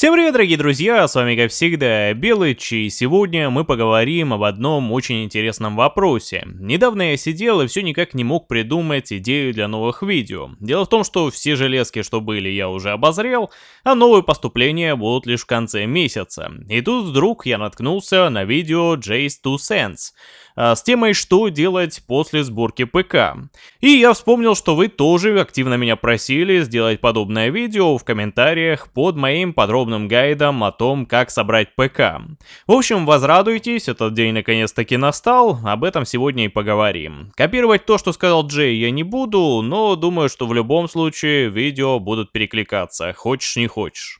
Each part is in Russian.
Всем привет, дорогие друзья, с вами как всегда Белыч, и сегодня мы поговорим об одном очень интересном вопросе. Недавно я сидел и все никак не мог придумать идею для новых видео. Дело в том, что все железки, что были, я уже обозрел, а новые поступления будут лишь в конце месяца. И тут вдруг я наткнулся на видео Jace 2 Sense, а, с темой «Что делать после сборки ПК?». И я вспомнил, что вы тоже активно меня просили сделать подобное видео в комментариях под моим подробным гайдом о том, как собрать ПК. В общем, возрадуйтесь, этот день наконец-таки настал, об этом сегодня и поговорим. Копировать то, что сказал Джей, я не буду, но думаю, что в любом случае видео будут перекликаться, хочешь не хочешь.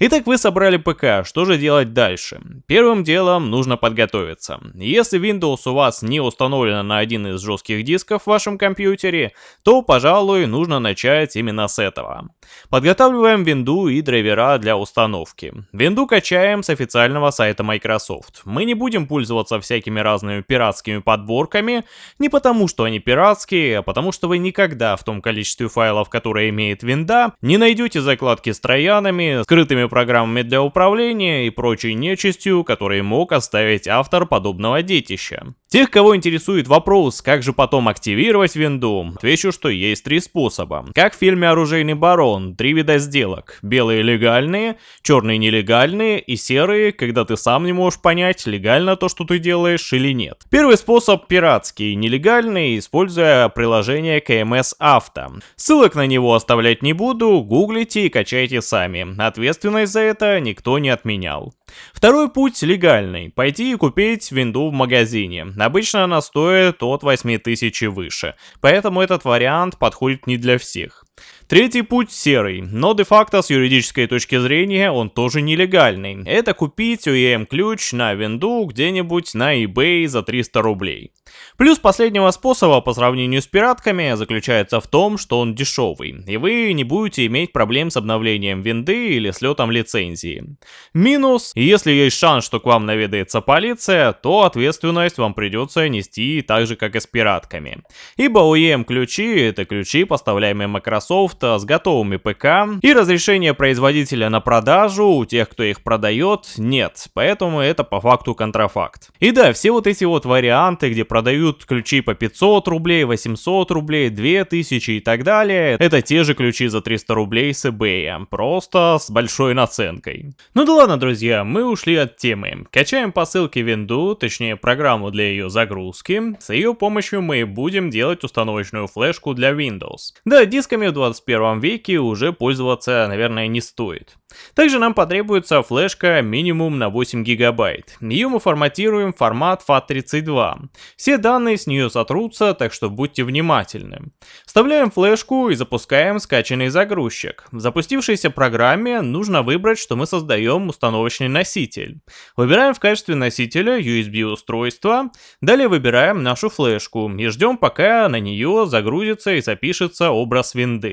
Итак, вы собрали ПК, что же делать дальше? Первым делом нужно подготовиться. Если Windows у вас не установлена на один из жестких дисков в вашем компьютере, то, пожалуй, нужно начать именно с этого. Подготавливаем винду и драйвера для установки. Винду качаем с официального сайта Microsoft. Мы не будем пользоваться всякими разными пиратскими подборками, не потому что они пиратские, а потому что вы никогда в том количестве файлов, которые имеет винда, не найдете закладки с троянами, скрытыми программами для управления и прочей нечистью, которые мог оставить автор подобного детища. Тех, кого интересует вопрос, как же потом активировать винду, отвечу, что есть три способа. Как в фильме «Оружейный барон», три вида сделок. Белые легальные, черные нелегальные и серые, когда ты сам не можешь понять, легально то, что ты делаешь или нет. Первый способ пиратский, нелегальный, используя приложение KMS Auto. Ссылок на него оставлять не буду, гуглите и качайте сами. Ответственность за это никто не отменял. Второй путь легальный. Пойти и купить винду в магазине. Обычно она стоит от 8000 и выше. Поэтому этот вариант подходит не для всех. Третий путь серый, но де-факто с юридической точки зрения он тоже нелегальный. Это купить OEM-ключ на винду где-нибудь на eBay за 300 рублей. Плюс последнего способа по сравнению с пиратками заключается в том, что он дешевый, и вы не будете иметь проблем с обновлением винды или слетом лицензии. Минус, если есть шанс, что к вам наведается полиция, то ответственность вам придется нести так же, как и с пиратками. Ибо OEM-ключи это ключи, поставляемые Microsoft с готовыми ПК, и разрешение производителя на продажу у тех, кто их продает, нет, поэтому это по факту контрафакт. И да, все вот эти вот варианты, где продают ключи по 500 рублей, 800 рублей, 2000 и так далее, это те же ключи за 300 рублей с eBay, просто с большой наценкой. Ну да ладно, друзья, мы ушли от темы. Качаем по ссылке винду, точнее программу для ее загрузки, с ее помощью мы будем делать установочную флешку для Windows. Да, дисками 21 21 веке уже пользоваться, наверное, не стоит. Также нам потребуется флешка минимум на 8 гигабайт. Ее мы форматируем в формат FAT32. Все данные с нее сотрутся, так что будьте внимательны. Вставляем флешку и запускаем скачанный загрузчик. В запустившейся программе нужно выбрать, что мы создаем установочный носитель. Выбираем в качестве носителя USB устройство, далее выбираем нашу флешку и ждем пока на нее загрузится и запишется образ винды.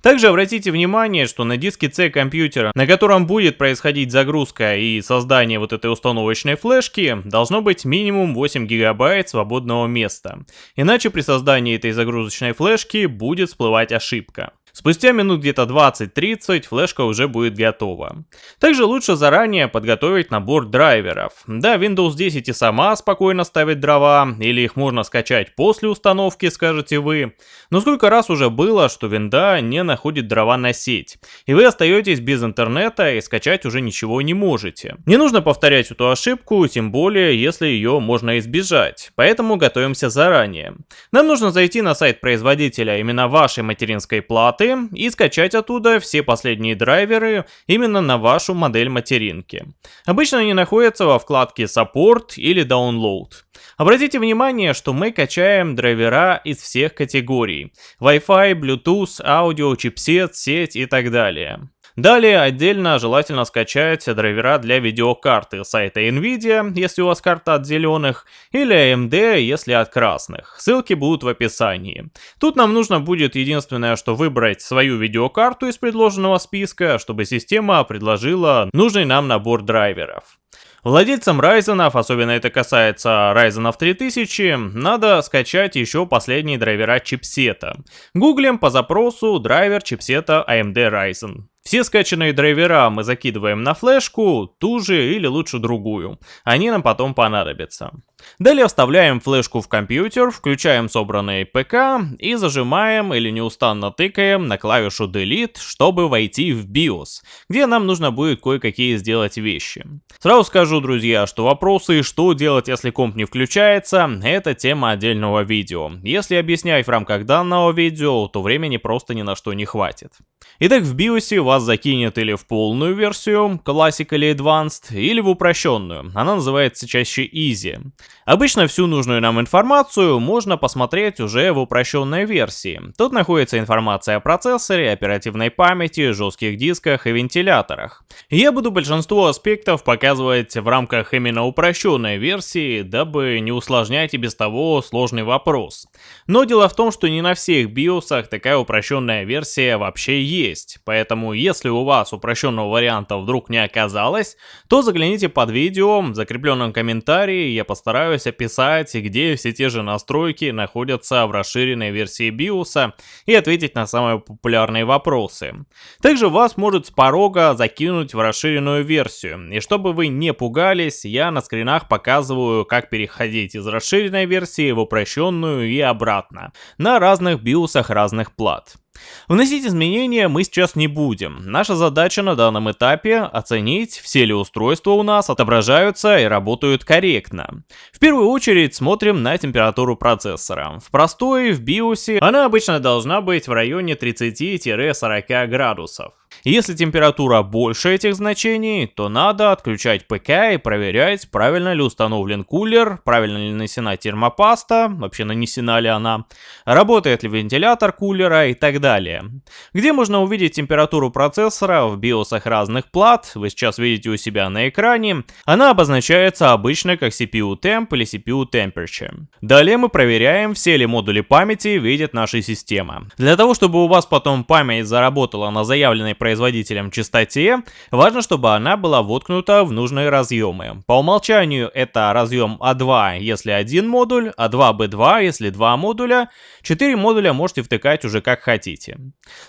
Также обратите внимание, что на диске C компьютера, на котором будет происходить загрузка и создание вот этой установочной флешки, должно быть минимум 8 гигабайт свободного места. Иначе при создании этой загрузочной флешки будет всплывать ошибка. Спустя минут где-то 20-30 флешка уже будет готова. Также лучше заранее подготовить набор драйверов. Да, Windows 10 и сама спокойно ставит дрова, или их можно скачать после установки, скажете вы. Но сколько раз уже было, что винда не находит дрова на сеть, и вы остаетесь без интернета и скачать уже ничего не можете. Не нужно повторять эту ошибку, тем более, если ее можно избежать, поэтому готовимся заранее. Нам нужно зайти на сайт производителя именно вашей материнской платы, карты и скачать оттуда все последние драйверы именно на вашу модель материнки. Обычно они находятся во вкладке Support или Download. Обратите внимание, что мы качаем драйвера из всех категорий. Wi-Fi, Bluetooth, аудио, чипсет, сеть и так далее. Далее отдельно желательно скачать драйвера для видеокарты сайта Nvidia, если у вас карта от зеленых, или AMD, если от красных. Ссылки будут в описании. Тут нам нужно будет единственное, что выбрать свою видеокарту из предложенного списка, чтобы система предложила нужный нам набор драйверов. Владельцам Ryzen, особенно это касается Ryzen 3000, надо скачать еще последние драйвера чипсета. Гуглим по запросу драйвер чипсета AMD Ryzen. Все скачанные драйвера мы закидываем на флешку, ту же или лучше другую. Они нам потом понадобятся. Далее вставляем флешку в компьютер, включаем собранный ПК и зажимаем или неустанно тыкаем на клавишу Delete, чтобы войти в BIOS, где нам нужно будет кое-какие сделать вещи. Сразу скажу, друзья, что вопросы, что делать, если комп не включается, это тема отдельного видео. Если объяснять в рамках данного видео, то времени просто ни на что не хватит. Итак, в BIOS вас закинет или в полную версию, Classic или Advanced, или в упрощенную, она называется чаще Easy. Обычно всю нужную нам информацию можно посмотреть уже в упрощенной версии. Тут находится информация о процессоре, оперативной памяти, жестких дисках и вентиляторах. Я буду большинство аспектов показывать в рамках именно упрощенной версии, дабы не усложнять и без того сложный вопрос. Но дело в том, что не на всех биосах такая упрощенная версия вообще есть, поэтому если у вас упрощенного варианта вдруг не оказалось, то загляните под видео, в закрепленном комментарии я постараюсь описать, где все те же настройки находятся в расширенной версии BIOS и ответить на самые популярные вопросы. Также вас может с порога закинуть в расширенную версию, и чтобы вы не пугались, я на скринах показываю, как переходить из расширенной версии в упрощенную и обратно, на разных биосах разных плат. Вносить изменения мы сейчас не будем. Наша задача на данном этапе оценить, все ли устройства у нас отображаются и работают корректно. В первую очередь смотрим на температуру процессора. В простой, в BIOS, она обычно должна быть в районе 30-40 градусов. Если температура больше этих значений, то надо отключать ПК и проверять, правильно ли установлен кулер, правильно ли нанесена термопаста, вообще нанесена ли она, работает ли вентилятор кулера и так далее. Где можно увидеть температуру процессора в биосах разных плат, вы сейчас видите у себя на экране, она обозначается обычно как CPU Temp или CPU Temperature. Далее мы проверяем, все ли модули памяти видят наша система. Для того, чтобы у вас потом память заработала на заявленной производителем частоте, важно, чтобы она была воткнута в нужные разъемы. По умолчанию это разъем А2, если один модуль, А2Б2, если два модуля, 4 модуля можете втыкать уже как хотите.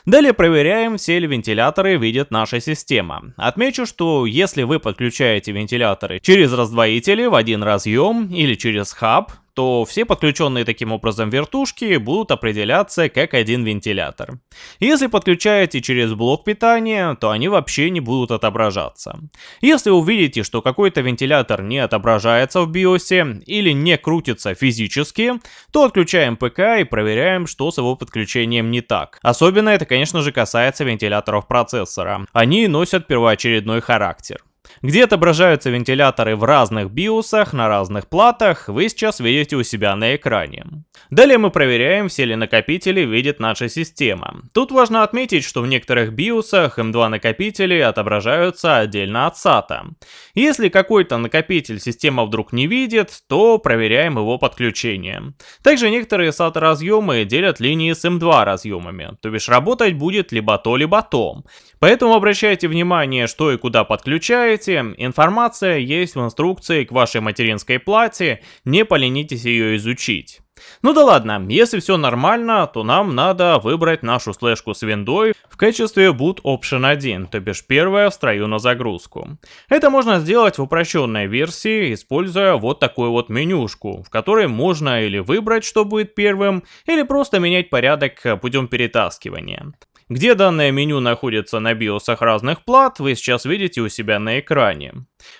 Далее проверяем, все ли вентиляторы видит наша система. Отмечу, что если вы подключаете вентиляторы через раздвоители в один разъем или через хаб, то все подключенные таким образом вертушки будут определяться как один вентилятор. Если подключаете через блок питания, то они вообще не будут отображаться. Если увидите, что какой-то вентилятор не отображается в биосе или не крутится физически, то отключаем ПК и проверяем, что с его подключением не так. Особенно это, конечно же, касается вентиляторов процессора. Они носят первоочередной характер. Где отображаются вентиляторы в разных биосах на разных платах, вы сейчас видите у себя на экране. Далее мы проверяем, все ли накопители видит наша система. Тут важно отметить, что в некоторых биосах M2 накопители отображаются отдельно от SATA. Если какой-то накопитель система вдруг не видит, то проверяем его подключение. Также некоторые SATA разъемы делят линии с M2 разъемами, то бишь работать будет либо то, либо то. Поэтому обращайте внимание, что и куда подключаете, информация есть в инструкции к вашей материнской плате, не поленитесь ее изучить. Ну да ладно, если все нормально, то нам надо выбрать нашу слэшку с виндой в качестве boot option 1, то бишь первая в строю на загрузку. Это можно сделать в упрощенной версии, используя вот такую вот менюшку, в которой можно или выбрать, что будет первым, или просто менять порядок путем перетаскивания. Где данное меню находится на биосах разных плат, вы сейчас видите у себя на экране.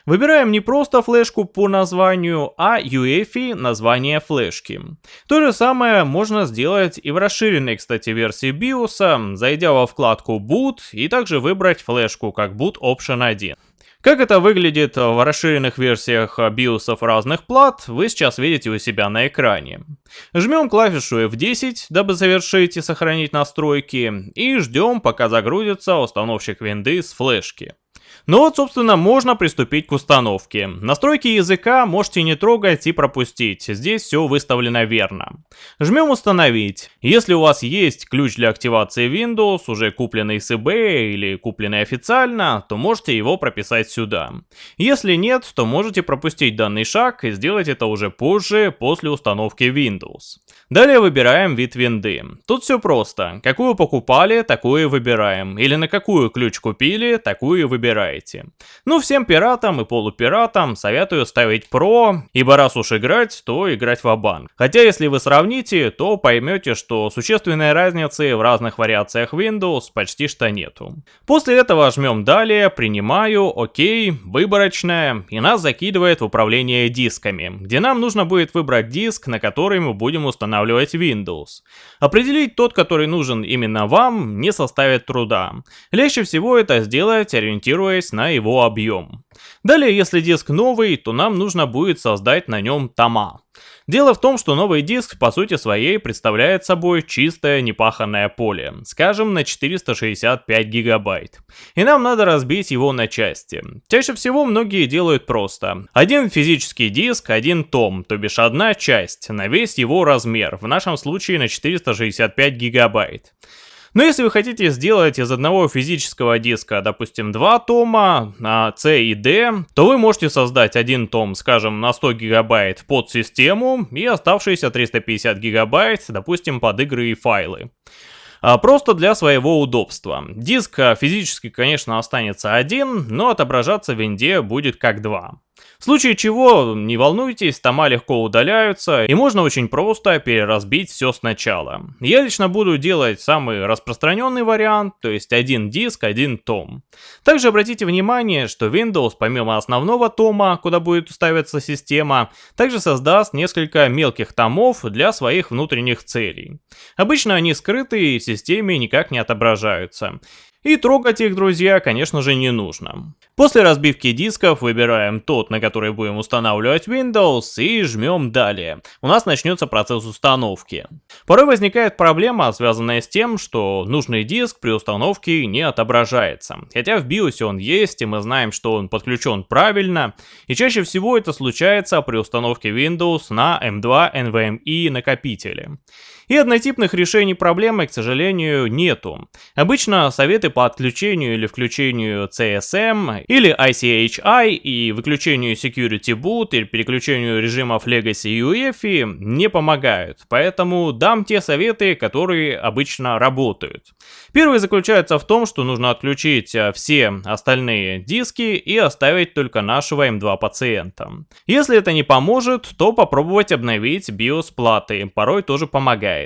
Выбираем не просто флешку по названию, а UEFI название флешки. То же самое можно сделать и в расширенной, кстати, версии BIOS, зайдя во вкладку Boot и также выбрать флешку как Boot Option 1. Как это выглядит в расширенных версиях биосов разных плат, вы сейчас видите у себя на экране. Жмем клавишу F10, дабы завершить и сохранить настройки, и ждем, пока загрузится установщик винды с флешки. Ну вот, собственно, можно приступить к установке. Настройки языка можете не трогать и пропустить, здесь все выставлено верно. Жмем установить. Если у вас есть ключ для активации Windows, уже купленный с eBay или купленный официально, то можете его прописать сюда. Если нет, то можете пропустить данный шаг и сделать это уже позже, после установки Windows. Далее выбираем вид винды. Тут все просто. Какую покупали, такую выбираем. Или на какую ключ купили, такую выбираете. Ну, всем пиратам и полупиратам советую ставить Pro, ибо раз уж играть, то играть в банк Хотя, если вы сравните, то поймете, что существенной разницы в разных вариациях Windows почти что нету. После этого жмем далее, принимаю, окей, выборочная, и нас закидывает в управление дисками, где нам нужно будет выбрать диск, на который мы будем устанавливать Windows. Определить тот, который нужен именно вам, не составит труда. Легче всего это сделать, ориентируясь на его объем. Далее, если диск новый, то нам нужно будет создать на нем тома. Дело в том, что новый диск по сути своей представляет собой чистое непаханное поле, скажем на 465 гигабайт. И нам надо разбить его на части. Чаще всего многие делают просто. Один физический диск, один том, то бишь одна часть, на весь его размер, в нашем случае на 465 гигабайт. Но если вы хотите сделать из одного физического диска, допустим, два тома, а, C и D, то вы можете создать один том, скажем, на 100 гигабайт под систему и оставшиеся 350 гигабайт, допустим, под игры и файлы а, просто для своего удобства. Диск а, физически, конечно, останется один, но отображаться в винде будет как два. В случае чего, не волнуйтесь, тома легко удаляются, и можно очень просто переразбить все сначала. Я лично буду делать самый распространенный вариант, то есть один диск, один том. Также обратите внимание, что Windows помимо основного тома, куда будет ставиться система, также создаст несколько мелких томов для своих внутренних целей. Обычно они скрыты и в системе никак не отображаются. И трогать их, друзья, конечно же, не нужно. После разбивки дисков выбираем тот, на который будем устанавливать Windows и жмем далее. У нас начнется процесс установки. Порой возникает проблема, связанная с тем, что нужный диск при установке не отображается. Хотя в BIOS он есть, и мы знаем, что он подключен правильно. И чаще всего это случается при установке Windows на M2 NVMe накопителе. И однотипных решений проблемы, к сожалению, нету. Обычно советы по отключению или включению CSM или ICHI и выключению Security Boot или переключению режимов Legacy и UEFI не помогают, поэтому дам те советы, которые обычно работают. Первый заключается в том, что нужно отключить э, все остальные диски и оставить только нашего M2 пациента. Если это не поможет, то попробовать обновить BIOS платы, порой тоже помогает.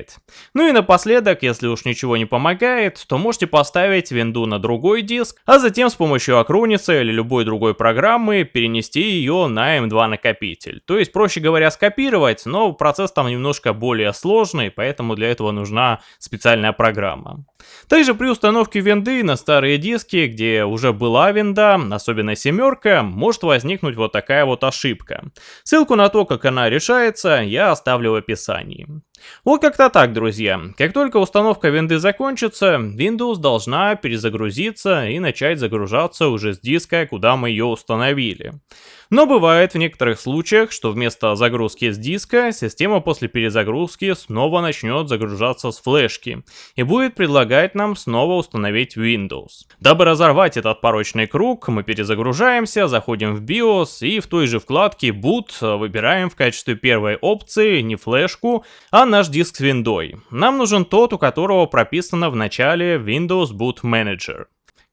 Ну и напоследок, если уж ничего не помогает, то можете поставить винду на другой диск, а затем с помощью Acronis или любой другой программы перенести ее на M2 накопитель. То есть, проще говоря, скопировать, но процесс там немножко более сложный, поэтому для этого нужна специальная программа. Также при установке винды на старые диски, где уже была винда, особенно семерка, может возникнуть вот такая вот ошибка. Ссылку на то, как она решается, я оставлю в описании. Вот как-то так, друзья. Как только установка винды закончится, Windows должна перезагрузиться и начать загружаться уже с диска, куда мы ее установили. Но бывает в некоторых случаях, что вместо загрузки с диска, система после перезагрузки снова начнет загружаться с флешки и будет предлагать нам снова установить Windows. Дабы разорвать этот порочный круг, мы перезагружаемся, заходим в BIOS и в той же вкладке Boot выбираем в качестве первой опции не флешку, а наш диск с виндой. Нам нужен тот, у которого прописано в начале Windows Boot Manager.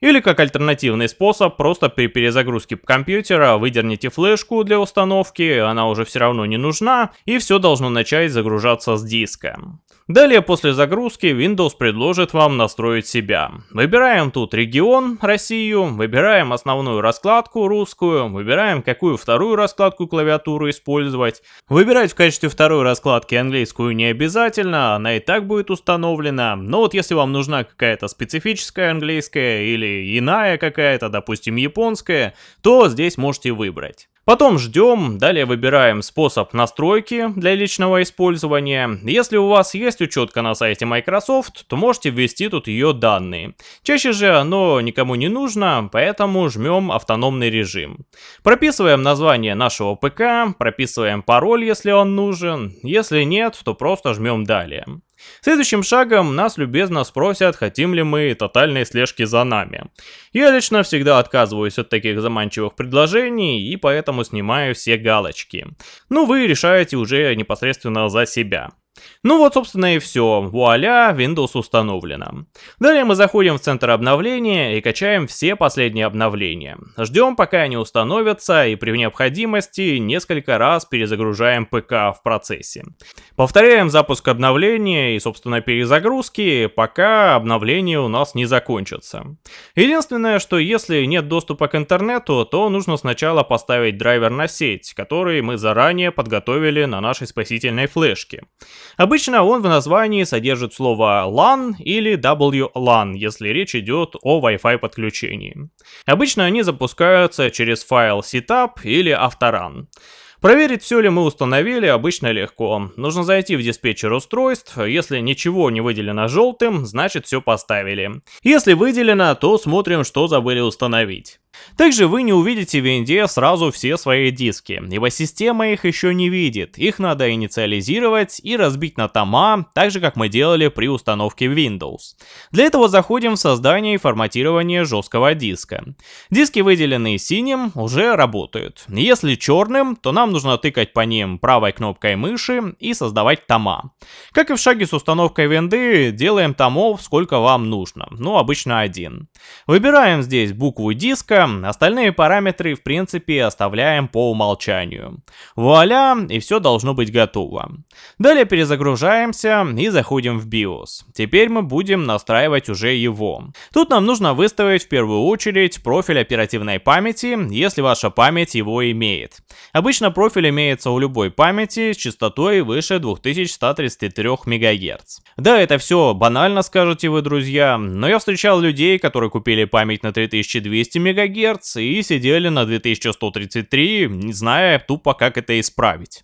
Или как альтернативный способ, просто при перезагрузке компьютера выдерните флешку для установки, она уже все равно не нужна, и все должно начать загружаться с диска. Далее после загрузки Windows предложит вам настроить себя. Выбираем тут регион, Россию, выбираем основную раскладку русскую, выбираем какую вторую раскладку клавиатуры использовать. Выбирать в качестве второй раскладки английскую не обязательно, она и так будет установлена, но вот если вам нужна какая-то специфическая английская или иная какая-то, допустим японская, то здесь можете выбрать. Потом ждем, далее выбираем способ настройки для личного использования. Если у вас есть учетка на сайте Microsoft, то можете ввести тут ее данные. Чаще же оно никому не нужно, поэтому жмем автономный режим. Прописываем название нашего ПК, прописываем пароль, если он нужен. Если нет, то просто жмем далее. Следующим шагом нас любезно спросят, хотим ли мы тотальной слежки за нами. Я лично всегда отказываюсь от таких заманчивых предложений и поэтому снимаю все галочки. Ну вы решаете уже непосредственно за себя. Ну вот, собственно, и все. Вуаля, Windows установлена. Далее мы заходим в центр обновления и качаем все последние обновления. Ждем, пока они установятся, и при необходимости несколько раз перезагружаем ПК в процессе. Повторяем запуск обновления и, собственно, перезагрузки, пока обновление у нас не закончится. Единственное, что если нет доступа к интернету, то нужно сначала поставить драйвер на сеть, который мы заранее подготовили на нашей спасительной флешке. Обычно он в названии содержит слово LAN или WLAN, если речь идет о Wi-Fi подключении. Обычно они запускаются через файл setup или авторан. Проверить, все ли мы установили, обычно легко. Нужно зайти в диспетчер устройств, если ничего не выделено желтым, значит все поставили. Если выделено, то смотрим, что забыли установить. Также вы не увидите в винде сразу все свои диски, ибо система их еще не видит. Их надо инициализировать и разбить на тома, так же как мы делали при установке Windows. Для этого заходим в создание и форматирование жесткого диска. Диски, выделенные синим, уже работают. Если черным, то нам нужно тыкать по ним правой кнопкой мыши и создавать тома. Как и в шаге с установкой винды, делаем томов сколько вам нужно, ну обычно один. Выбираем здесь букву диска, остальные параметры в принципе оставляем по умолчанию. Вуаля, и все должно быть готово. Далее перезагружаемся и заходим в BIOS. Теперь мы будем настраивать уже его. Тут нам нужно выставить в первую очередь профиль оперативной памяти, если ваша память его имеет. Обычно профиль имеется у любой памяти с частотой выше 2133 МГц. Да, это все банально, скажете вы, друзья, но я встречал людей, которые купили память на 3200 МГц ГГц и сидели на 2133, не зная тупо как это исправить.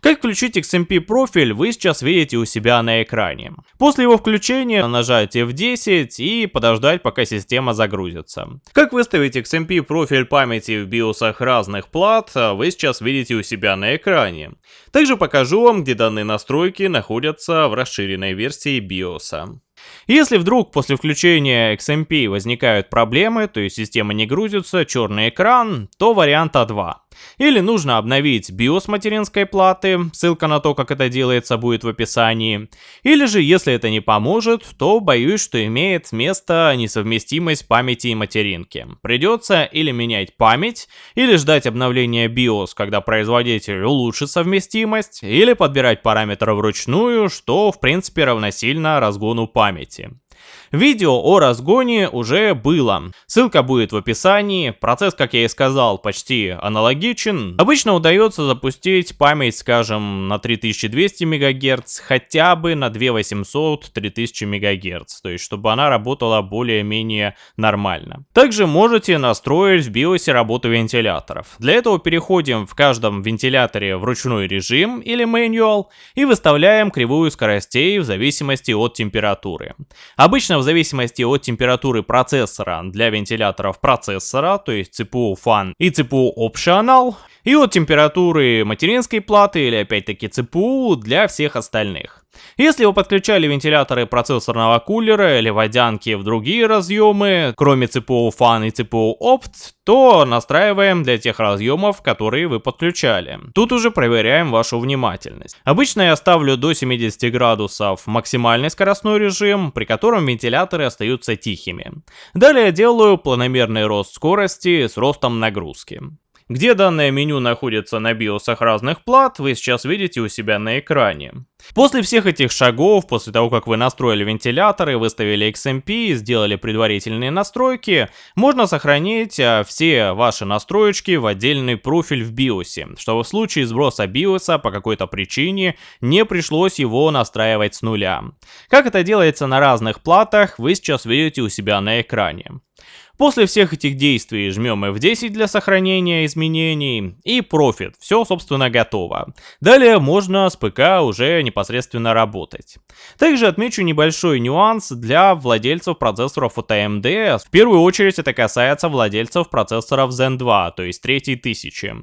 Как включить XMP профиль, вы сейчас видите у себя на экране. После его включения нажать F10 и подождать, пока система загрузится. Как выставить XMP профиль памяти в биосах разных плат, вы сейчас видите у себя на экране. Также покажу вам, где данные настройки находятся в расширенной версии BIOS. Если вдруг после включения XMP возникают проблемы, то есть система не грузится, черный экран, то вариант А2. Или нужно обновить BIOS материнской платы, ссылка на то, как это делается, будет в описании. Или же, если это не поможет, то боюсь, что имеет место несовместимость памяти и материнки. Придется или менять память, или ждать обновления BIOS, когда производитель улучшит совместимость, или подбирать параметры вручную, что в принципе равносильно разгону памяти. Видео о разгоне уже было. Ссылка будет в описании. Процесс, как я и сказал, почти аналогичен. Обычно удается запустить память, скажем, на 3200 МГц, хотя бы на 2800-3000 МГц. То есть, чтобы она работала более-менее нормально. Также можете настроить в BIOS работу вентиляторов. Для этого переходим в каждом вентиляторе в ручной режим или manual и выставляем кривую скоростей в зависимости от температуры. Обычно в зависимости от температуры процессора для вентиляторов процессора, то есть CPU Fan и CPU Optional, и от температуры материнской платы или опять-таки CPU для всех остальных. Если вы подключали вентиляторы процессорного кулера или водянки в другие разъемы, кроме CPU Fan и CPU Opt, то настраиваем для тех разъемов, которые вы подключали. Тут уже проверяем вашу внимательность. Обычно я ставлю до 70 градусов максимальный скоростной режим, при котором вентиляторы остаются тихими. Далее делаю планомерный рост скорости с ростом нагрузки. Где данное меню находится на биосах разных плат, вы сейчас видите у себя на экране. После всех этих шагов, после того, как вы настроили вентиляторы, выставили XMP, сделали предварительные настройки, можно сохранить а, все ваши настроечки в отдельный профиль в BIOS, чтобы в случае сброса BIOS по какой-то причине не пришлось его настраивать с нуля. Как это делается на разных платах, вы сейчас видите у себя на экране. После всех этих действий жмем F10 для сохранения изменений и Profit. Все, собственно, готово. Далее можно с ПК уже непосредственно работать. Также отмечу небольшой нюанс для владельцев процессоров от AMD. В первую очередь это касается владельцев процессоров Zen 2, то есть 3000.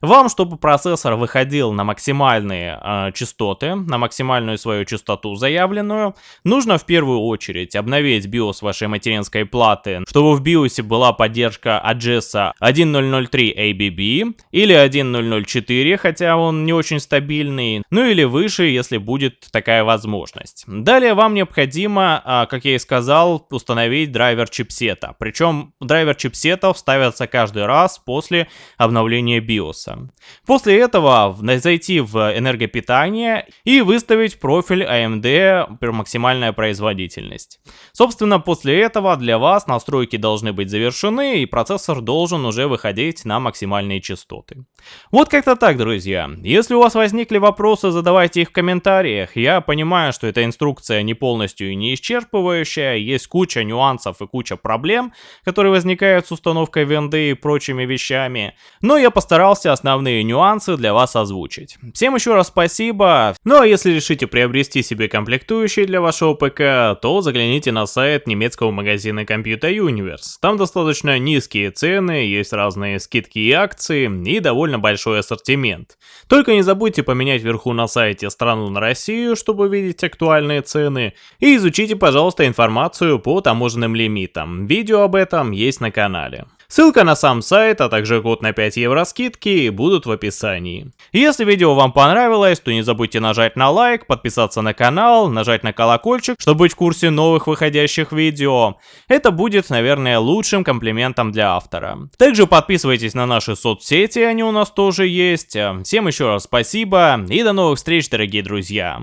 Вам, чтобы процессор выходил на максимальные э, частоты, на максимальную свою частоту заявленную, нужно в первую очередь обновить BIOS вашей материнской платы, чтобы в BIOS была поддержка AGES 1003 ABB или 1004, хотя он не очень стабильный, ну или выше, если будет такая возможность. Далее вам необходимо, а, как я и сказал, установить драйвер чипсета. Причем драйвер чипсетов ставится каждый раз после обновления BIOS. После этого зайти в энергопитание и выставить профиль AMD максимальная производительность. Собственно, после этого для вас настройки должны быть завершены, и процессор должен уже выходить на максимальные частоты. Вот как-то так, друзья. Если у вас возникли вопросы, задавайте их в комментариях. Я понимаю, что эта инструкция не полностью и не исчерпывающая, есть куча нюансов и куча проблем, которые возникают с установкой венды и прочими вещами, но я постарался основные нюансы для вас озвучить. Всем еще раз спасибо, ну а если решите приобрести себе комплектующие для вашего ПК, то загляните на сайт немецкого магазина Computer Universe. Там достаточно низкие цены, есть разные скидки и акции и довольно большой ассортимент. Только не забудьте поменять вверху на сайте страну на Россию, чтобы видеть актуальные цены, и изучите, пожалуйста, информацию по таможенным лимитам. Видео об этом есть на канале. Ссылка на сам сайт, а также код на 5 евро скидки будут в описании. Если видео вам понравилось, то не забудьте нажать на лайк, подписаться на канал, нажать на колокольчик, чтобы быть в курсе новых выходящих видео. Это будет, наверное, лучшим комплиментом для автора. Также подписывайтесь на наши соцсети, они у нас тоже есть. Всем еще раз спасибо и до новых встреч, дорогие друзья.